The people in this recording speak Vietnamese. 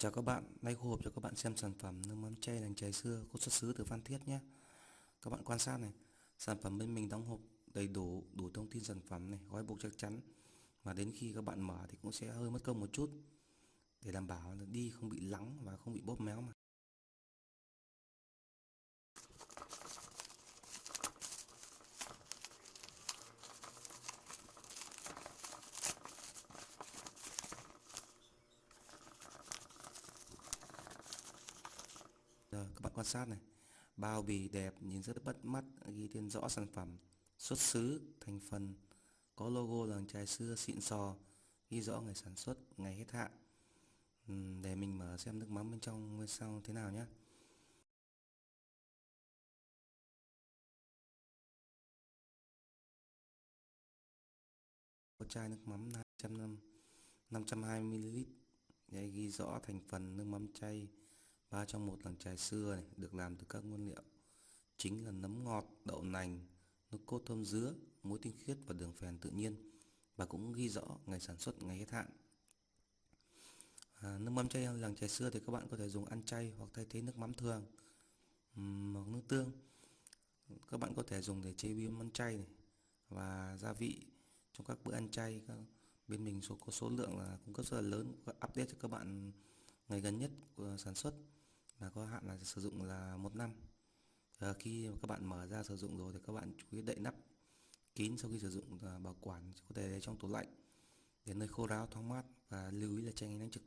Chào các bạn, nay khu hộp cho các bạn xem sản phẩm nước mắm chay làng trái xưa có xuất xứ từ Phan Thiết nhé. Các bạn quan sát này, sản phẩm bên mình đóng hộp đầy đủ, đủ thông tin sản phẩm này, gói bột chắc chắn. Mà đến khi các bạn mở thì cũng sẽ hơi mất công một chút để đảm bảo là đi không bị lắng và không bị bóp méo mà. Rồi, các bạn quan sát này. Bao bì đẹp nhìn rất bắt mắt ghi tên rõ sản phẩm. Xuất xứ thành phần. Có logo làng chài xưa xịn sò. Ghi rõ ngày sản xuất ngày hết hạn. Để mình mở xem nước mắm bên trong bên sau thế nào nhé. Có chai nước mắm 200 520ml đây ghi rõ thành phần nước mắm chay ba trong một làng chài xưa này được làm từ các nguyên liệu chính là nấm ngọt, đậu nành, nước cốt thơm dứa, muối tinh khiết và đường phèn tự nhiên và cũng ghi rõ ngày sản xuất, ngày hết hạn. À, nước mắm chay làng chài xưa thì các bạn có thể dùng ăn chay hoặc thay thế nước mắm thường hoặc nước tương. Các bạn có thể dùng để chế biến món chay này và gia vị trong các bữa ăn chay. Bên mình số có số lượng là cung cấp rất là lớn, update cho các bạn ngày gần nhất của sản xuất là có hạn là sử dụng là một năm. À, khi các bạn mở ra sử dụng rồi thì các bạn chú ý đậy nắp kín sau khi sử dụng và bảo quản có thể để trong tủ lạnh đến nơi khô ráo thoáng mát và lưu ý là tránh ánh nắng trực